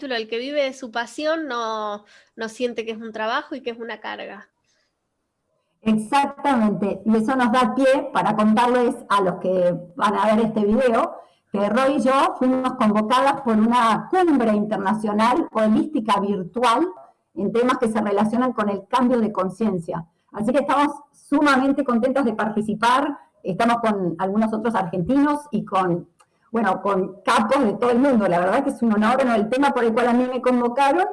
el que vive de su pasión no, no siente que es un trabajo y que es una carga. Exactamente, y eso nos da pie para contarles a los que van a ver este video que Roy y yo fuimos convocadas por una cumbre internacional holística virtual en temas que se relacionan con el cambio de conciencia. Así que estamos sumamente contentos de participar, estamos con algunos otros argentinos y con, bueno, con capos de todo el mundo. La verdad que es un honor, el tema por el cual a mí me convocaron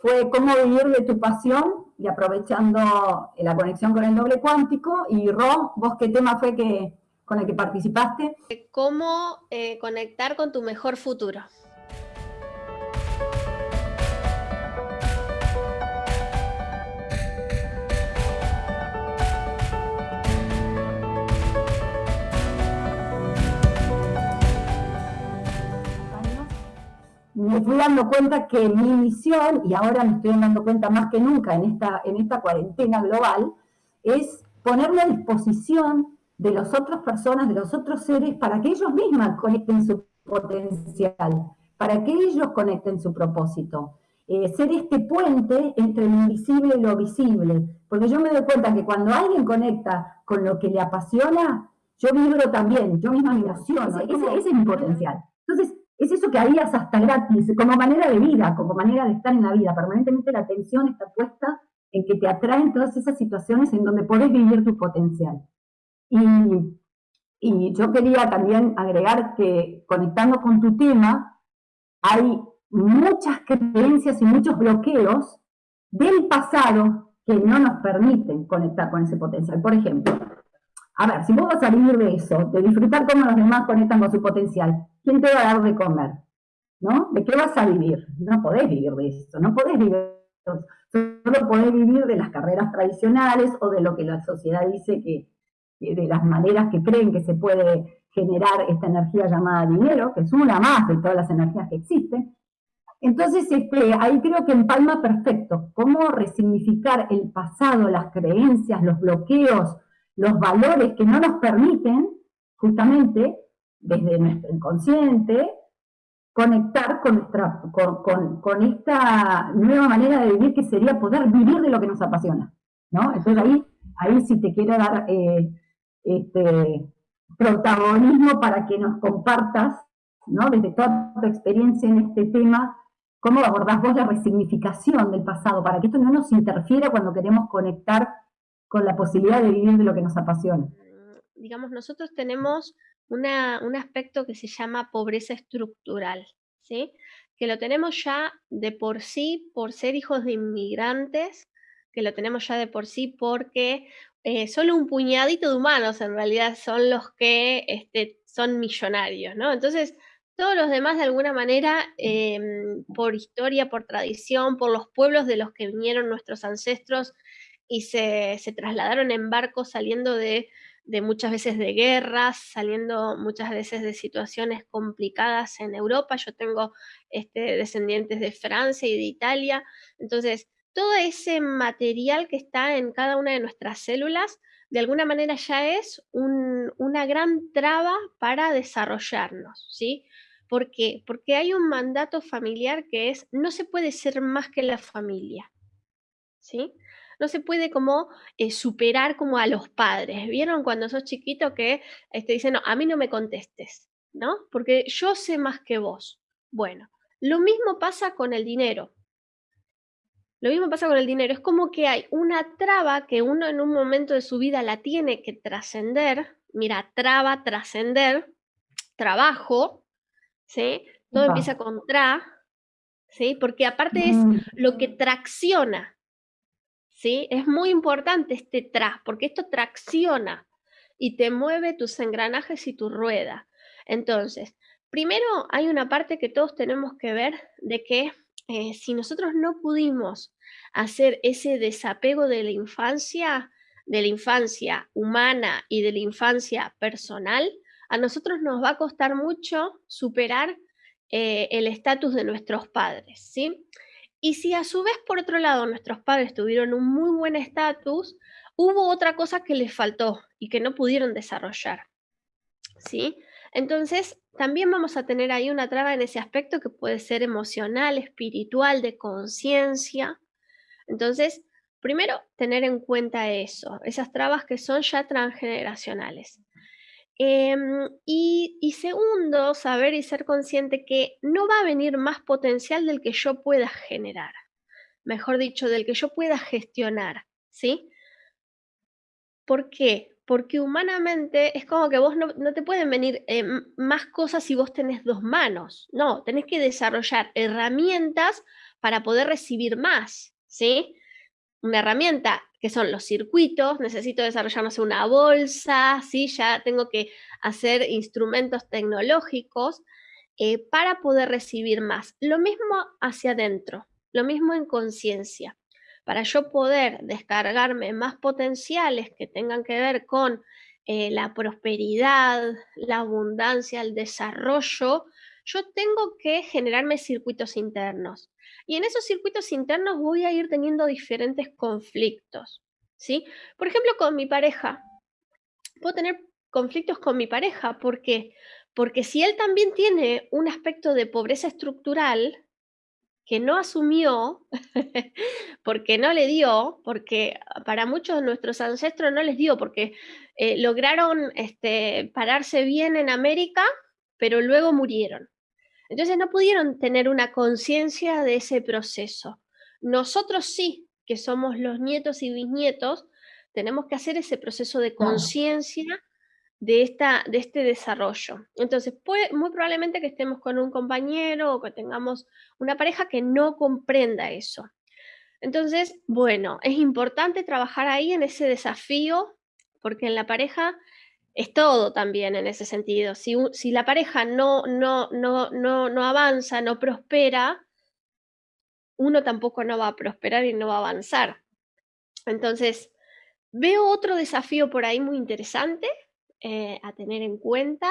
fue cómo vivir de tu pasión y aprovechando la conexión con el doble cuántico. Y Ro, vos qué tema fue que, con el que participaste? ¿Cómo eh, conectar con tu mejor futuro? Fui dando cuenta que mi misión, y ahora me estoy dando cuenta más que nunca en esta, en esta cuarentena global, es ponerme a disposición de las otras personas, de los otros seres, para que ellos mismos conecten su potencial, para que ellos conecten su propósito. Eh, ser este puente entre lo invisible y lo visible. Porque yo me doy cuenta que cuando alguien conecta con lo que le apasiona, yo vibro también, yo misma me emociono. Ese, ese es mi potencial. Entonces, es eso que harías hasta gratis, como manera de vida, como manera de estar en la vida. Permanentemente la atención está puesta en que te atraen todas esas situaciones en donde podés vivir tu potencial. Y, yo quería también agregar que conectando con tu tema, hay muchas creencias y muchos bloqueos del pasado que no nos permiten conectar con ese potencial. Por ejemplo, a ver, si vos vas a vivir de eso, de disfrutar cómo los demás conectan con su potencial, ¿quién te va a dar de comer? ¿No? ¿De qué vas a vivir? No podés vivir de eso, no podés vivir solo podés vivir de las carreras tradicionales o de lo que la sociedad dice que, de las maneras que creen que se puede generar esta energía llamada dinero, que es una más de todas las energías que existen. Entonces, este, ahí creo que empalma perfecto cómo resignificar el pasado, las creencias, los bloqueos, los valores que no nos permiten, justamente, desde nuestro inconsciente, conectar con, nuestra, con, esta nueva manera de vivir que sería poder vivir de lo que nos apasiona. ¿no? Entonces ahí, ahí sí te quiero dar eh, este, protagonismo para que nos compartas, ¿no? desde toda tu experiencia en este tema, cómo abordás vos la resignificación del pasado, para que esto no nos interfiera cuando queremos conectar con la posibilidad de vivir de lo que nos apasiona. Digamos, nosotros tenemos un aspecto que se llama pobreza estructural, ¿sí? que lo tenemos ya de por sí por ser hijos de inmigrantes, que lo tenemos ya de por sí porque eh, solo un puñadito de humanos en realidad son los que este, son millonarios, ¿no? Entonces, todos los demás de alguna manera, em, por historia, por tradición, por los pueblos de los que vinieron nuestros ancestros, y se, trasladaron en barcos saliendo de, muchas veces de guerras, saliendo muchas veces de situaciones complicadas en Europa. Yo tengo este, descendientes de Francia y de Italia. Entonces, todo ese material que está en cada una de nuestras células, de alguna manera ya es una gran traba para desarrollarnos, ¿sí? ¿Por qué? Porque hay un mandato familiar que es, no se puede ser más que la familia, ¿sí? No se puede como eh, superar como a los padres. ¿Vieron cuando sos chiquito que este, dicen, no, a mí no me contestes, ¿no? Porque yo sé más que vos. Bueno, lo mismo pasa con el dinero. Lo mismo pasa con el dinero. Es como que hay una traba que uno en un momento de su vida la tiene que trascender. Mira, traba, trascender, trabajo, ¿sí? Todo empieza con tra, ¿sí? Porque aparte es mm. lo que tracciona Es muy importante este tras, porque esto tracciona y te mueve tus engranajes y tu rueda. Entonces, primero hay una parte que todos tenemos que ver de que eh, si nosotros no pudimos hacer ese desapego de la infancia, de la infancia humana y de la infancia personal, a nosotros nos va a costar mucho superar eh, el estatus de nuestros padres, ¿sí? Y si a su vez, por otro lado, nuestros padres tuvieron un muy buen estatus, hubo otra cosa que les faltó y que no pudieron desarrollar. ¿sí? Entonces, también vamos a tener ahí una traba en ese aspecto que puede ser emocional, espiritual, de conciencia. Entonces, primero, tener en cuenta eso, esas trabas que son ya transgeneracionales. Em, y, segundo, saber y ser consciente que no va a venir más potencial del que yo pueda generar, mejor dicho, del que yo pueda gestionar, ¿sí? ¿Por qué? Porque humanamente es como que vos no, te pueden venir eh, más cosas si vos tenés dos manos. No, tenés que desarrollar herramientas para poder recibir más, ¿sí? Una herramienta que son los circuitos, necesito desarrollar, una bolsa, ¿sí? Ya tengo que hacer instrumentos tecnológicos eh, para poder recibir más. Lo mismo hacia adentro, lo mismo en conciencia para yo poder descargarme más potenciales que tengan que ver con eh, la prosperidad, la abundancia, el desarrollo, yo tengo que generarme circuitos internos. Y en esos circuitos internos voy a ir teniendo diferentes conflictos, ¿sí? Por ejemplo, con mi pareja. Puedo tener conflictos con mi pareja, ¿por qué? Porque si él también tiene un aspecto de pobreza estructural, que no asumió, porque no le dio, porque para muchos de nuestros ancestros no les dio, porque eh, lograron este, pararse bien en América, pero luego murieron. Entonces no pudieron tener una conciencia de ese proceso. Nosotros sí, que somos los nietos y bisnietos, tenemos que hacer ese proceso de conciencia de, esta, de este desarrollo. Entonces, puede, muy probablemente que estemos con un compañero o que tengamos una pareja que no comprenda eso. Entonces, bueno, es importante trabajar ahí en ese desafío, porque en la pareja es todo también en ese sentido. Si, si la pareja no, no, no, no, no avanza, no prospera, uno tampoco no va a prosperar y no va a avanzar. Entonces, veo otro desafío por ahí muy interesante, eh, a tener en cuenta.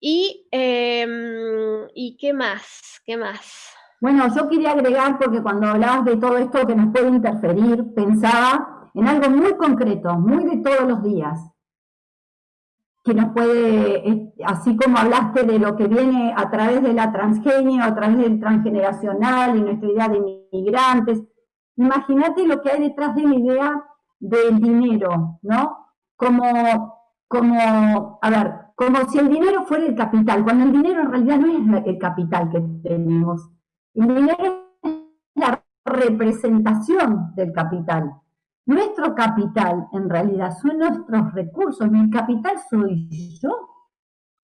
Y, em, ¿Y qué más? ¿Qué más? Bueno, yo quería agregar, porque cuando hablabas de todo esto que nos puede interferir, pensaba en algo muy concreto, muy de todos los días, que nos puede, así como hablaste de lo que viene a través de la transgenia, a través del transgeneracional y nuestra idea de inmigrantes, imagínate lo que hay detrás de la idea del dinero, ¿no? Como como, a ver, como si el dinero fuera el capital, cuando el dinero en realidad no es el capital que tenemos. El dinero es la representación del capital. Nuestro capital, en realidad, son nuestros recursos. Mi capital soy yo.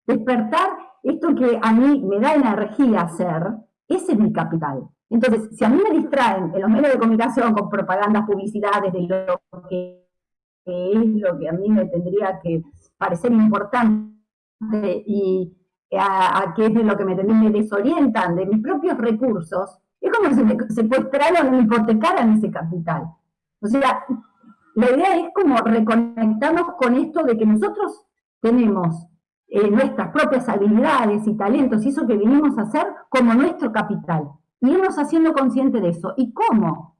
Despertar esto que a mí me da energía hacer, ese es mi capital. Entonces, si a mí me distraen en los medios de comunicación con propagandas, publicidades de lo que es lo que a mí me tendría que parecer importante y a, qué es de lo que me, me desorientan, de mis propios recursos, es como si me secuestraron me hipotecaran ese capital. O sea, la idea es como reconectarnos con esto de que nosotros tenemos eh, nuestras propias habilidades y talentos y eso que venimos a hacer como nuestro capital. Y irnos haciendo consciente de eso. ¿Y cómo?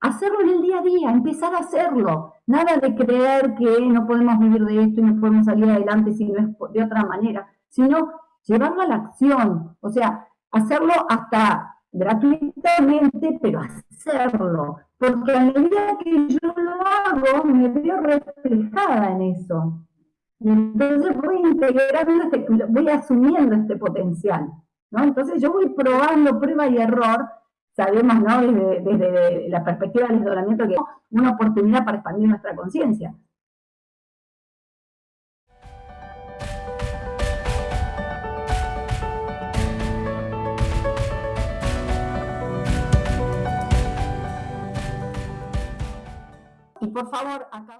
hacerlo en el día a día, empezar a hacerlo. Nada de creer que no podemos vivir de esto y no podemos salir adelante si no es de otra manera, sino llevarlo a la acción, o sea, hacerlo hasta gratuitamente, pero hacerlo. Porque a medida que yo lo hago, me veo reflejada en eso. Y entonces voy integrando, este, voy asumiendo este potencial. ¿no? Entonces yo voy probando prueba y error sabemos ¿no? desde, la perspectiva del desdoblamiento que es una oportunidad para expandir nuestra conciencia. Y por favor, acá...